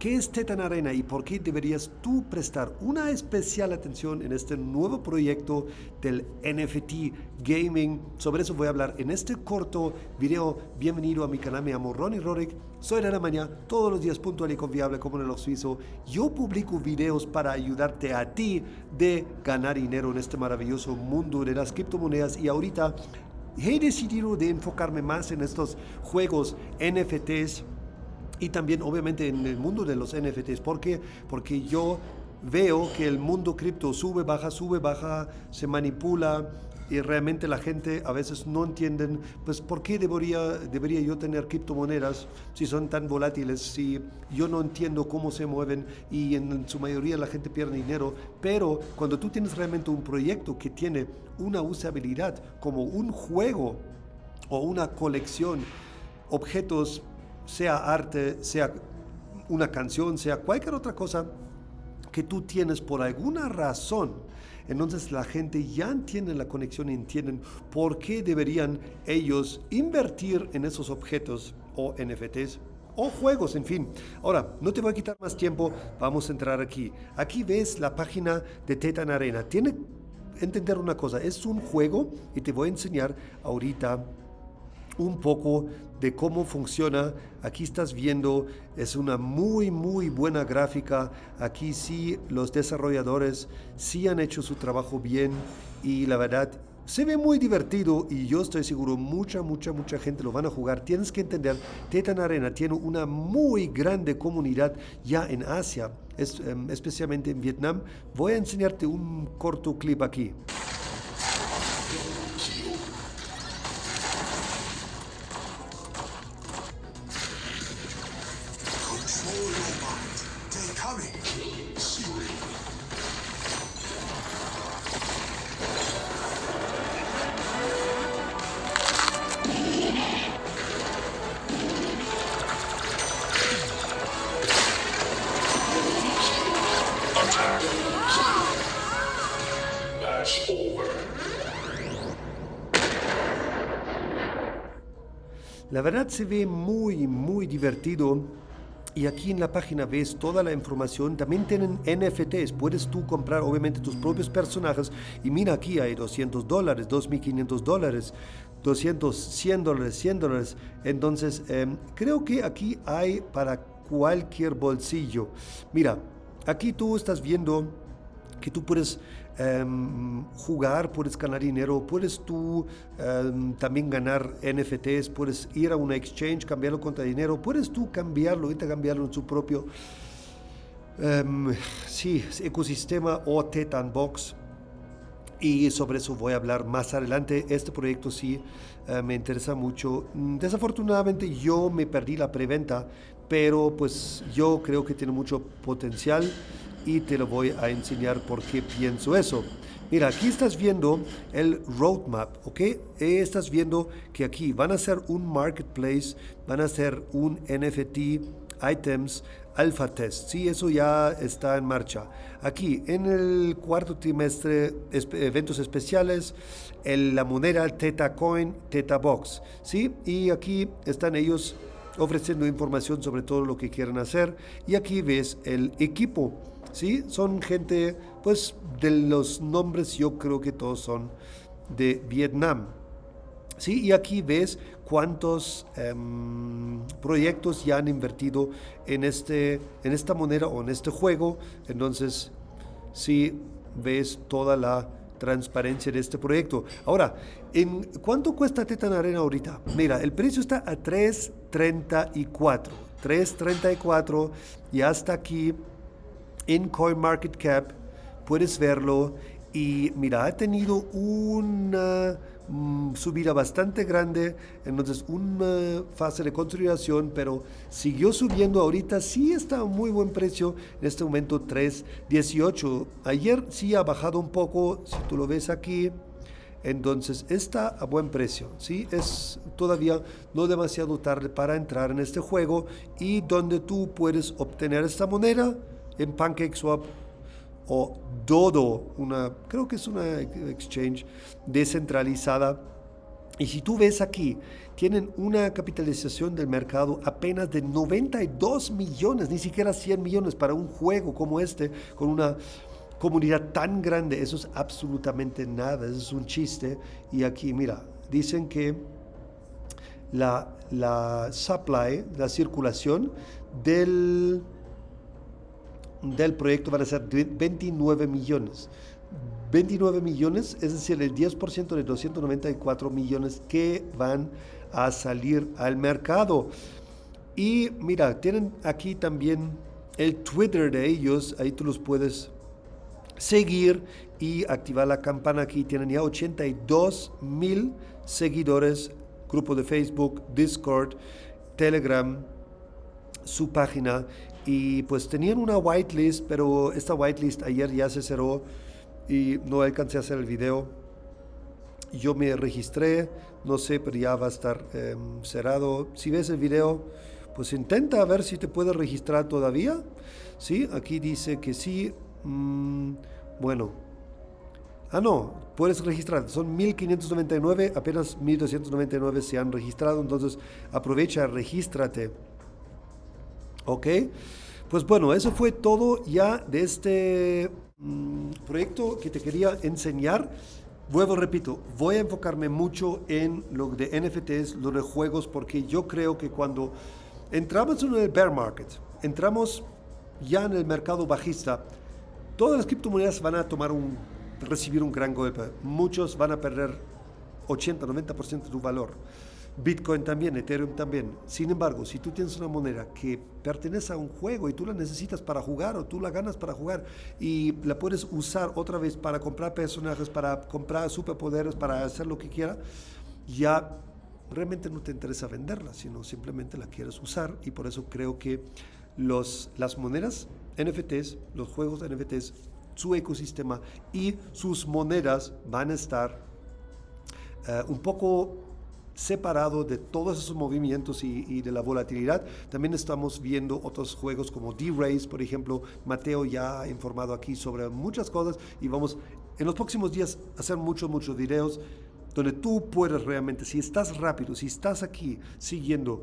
qué es Tetan Arena y por qué deberías tú prestar una especial atención en este nuevo proyecto del NFT Gaming. Sobre eso voy a hablar en este corto video. Bienvenido a mi canal, me llamo Ronnie Rorick. Soy de la mañana, todos los días puntual y confiable como en el suizo. Yo publico videos para ayudarte a ti de ganar dinero en este maravilloso mundo de las criptomonedas y ahorita he decidido de enfocarme más en estos juegos NFTs y también obviamente en el mundo de los NFTs. ¿Por qué? Porque yo veo que el mundo cripto sube, baja, sube, baja, se manipula y realmente la gente a veces no entienden, pues, ¿por qué debería, debería yo tener criptomonedas si son tan volátiles, si yo no entiendo cómo se mueven y en su mayoría la gente pierde dinero? Pero cuando tú tienes realmente un proyecto que tiene una usabilidad como un juego o una colección, objetos, sea arte, sea una canción, sea cualquier otra cosa que tú tienes por alguna razón, entonces la gente ya entiende la conexión y entienden por qué deberían ellos invertir en esos objetos o NFTs o juegos, en fin. Ahora, no te voy a quitar más tiempo, vamos a entrar aquí. Aquí ves la página de Tetan Arena. Tiene entender una cosa, es un juego y te voy a enseñar ahorita un poco de cómo funciona. Aquí estás viendo, es una muy, muy buena gráfica. Aquí sí, los desarrolladores sí han hecho su trabajo bien y la verdad se ve muy divertido y yo estoy seguro mucha, mucha, mucha gente lo van a jugar. Tienes que entender, Tetan Arena tiene una muy grande comunidad ya en Asia, em, especialmente en Vietnam. Voy a enseñarte un corto clip aquí. La verdad se ve muy, muy divertido. Y aquí en la página ves toda la información. También tienen NFTs. Puedes tú comprar obviamente tus propios personajes. Y mira aquí hay 200 dólares, 2.500 dólares, 200, 100 dólares, 100 dólares. Entonces em, creo que aquí hay para cualquier bolsillo. Mira, aquí tú estás viendo que tú puedes em, jugar, puedes ganar dinero, puedes tú em, también ganar NFTs, puedes ir a una exchange, cambiarlo contra dinero, puedes tú cambiarlo, cambiarlo en su propio um, sí, ecosistema o Tetan Box. Y sobre eso voy a hablar más adelante. Este proyecto sí eh, me interesa mucho. Mm, desafortunadamente yo me perdí la preventa, pero pues yo creo que tiene mucho potencial y te lo voy a enseñar por qué pienso eso. Mira, aquí estás viendo el roadmap, ¿ok? Estás viendo que aquí van a ser un marketplace, van a ser un NFT, items, alpha test. Sí, eso ya está en marcha. Aquí, en el cuarto trimestre, eventos especiales, la moneda Teta Coin, Teta Box. Sí, y aquí están ellos ofreciendo información sobre todo lo que quieren hacer. Y aquí ves el equipo ¿sí? Son gente, pues de los nombres yo creo que todos son de Vietnam. ¿sí? Y aquí ves cuántos em, proyectos ya han invertido en, este, en esta moneda o en este juego. Entonces, sí ves toda la transparencia de este proyecto. Ahora, ¿en cuánto cuesta Tetan Arena ahorita? Mira, el precio está a 3.34. 3.34 y hasta aquí en CoinMarketCap, puedes verlo y mira, ha tenido una mm, subida bastante grande, entonces una fase de consolidación, pero siguió subiendo ahorita, sí está a muy buen precio, en este momento 3.18. Ayer sí ha bajado un poco, si tú lo ves aquí, entonces está a buen precio, ¿sí? Es todavía no demasiado tarde para entrar en este juego y donde tú puedes obtener esta moneda en PancakeSwap o Dodo, una, creo que es una exchange descentralizada. Y si tú ves aquí, tienen una capitalización del mercado apenas de 92 millones, ni siquiera 100 millones para un juego como este, con una comunidad tan grande. Eso es absolutamente nada, eso es un chiste. Y aquí, mira, dicen que la, la supply, la circulación del, del proyecto van a ser 29 millones. 29 millones, es decir, el 10% de 294 millones que van a salir al mercado. Y mira, tienen aquí también el Twitter de ellos, ahí tú los puedes seguir y activar la campana. Aquí tienen ya 82 mil seguidores, grupo de Facebook, Discord, Telegram, su página. Y pues tenían una whitelist, pero esta whitelist ayer ya se cerró y no alcancé a hacer el video. Yo me registré, no sé, pero ya va a estar em, cerrado. Si ves el video, pues intenta a ver si te puedes registrar todavía. Sí, aquí dice que sí. Mm, bueno. Ah, no, puedes registrar. Son 1599, apenas 1299 se han registrado. Entonces aprovecha, regístrate. ¿Ok? Pues bueno, eso fue todo ya de este Mm, proyecto que te quería enseñar. Vuelvo, repito, voy a enfocarme mucho en lo de NFTs, los de juegos, porque yo creo que cuando entramos en el bear market, entramos ya en el mercado bajista, todas las criptomonedas van a tomar un, recibir un gran golpe. Muchos van a perder 80, 90% de su valor. Bitcoin también, Ethereum también. Sin embargo, si tú tienes una moneda que pertenece a un juego y tú la necesitas para jugar o tú la ganas para jugar y la puedes usar otra vez para comprar personajes, para comprar superpoderes, para hacer lo que quiera, ya realmente no te interesa venderla, sino simplemente la quieres usar y por eso creo que los, las monedas NFTs, los juegos NFTs, su ecosistema y sus monedas van a estar eh, un poco separado de todos esos movimientos y, de la volatilidad. También estamos viendo otros juegos como D-Race, por ejemplo. Mateo ya ha informado aquí sobre muchas cosas y vamos en los próximos días a hacer muchos, muchos videos donde tú puedes realmente, si estás rápido, si estás aquí siguiendo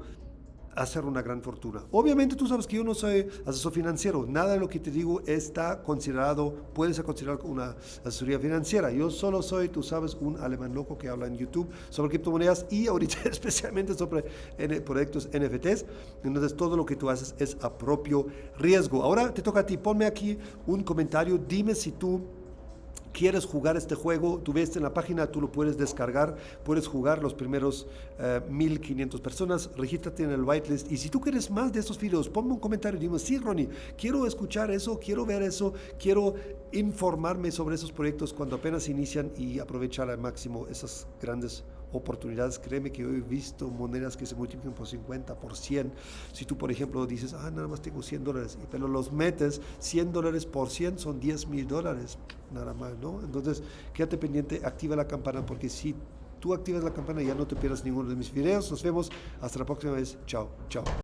hacer una gran fortuna. Obviamente tú sabes que yo no soy asesor financiero, nada de lo que te digo está considerado, puede ser considerado una asesoría financiera. Yo solo soy, tú sabes, un alemán loco que habla en YouTube sobre criptomonedas y ahorita especialmente sobre proyectos NFTs. Entonces todo lo que tú haces es a propio riesgo. Ahora te toca a ti, ponme aquí un comentario, dime si tú quieres jugar este juego, tú ves en la página, tú lo puedes descargar, puedes jugar los primeros 1500 eh, personas, regístrate en el whitelist. Y si tú quieres más de estos videos, ponme un comentario dime, sí, Ronnie, quiero escuchar eso, quiero ver eso, quiero informarme sobre esos proyectos cuando apenas inician y aprovechar al máximo esas grandes oportunidades. Créeme que yo he visto monedas que se multiplican por 50, por 100. Si tú, por ejemplo, dices, ah, nada más tengo 100 dólares, pero los metes, 100 dólares por 100 son 10 mil dólares, nada más, ¿no? Entonces, quédate pendiente, activa la campana, porque si tú activas la campana ya no te pierdas ninguno de mis videos. Nos vemos hasta la próxima vez. Chao, chao.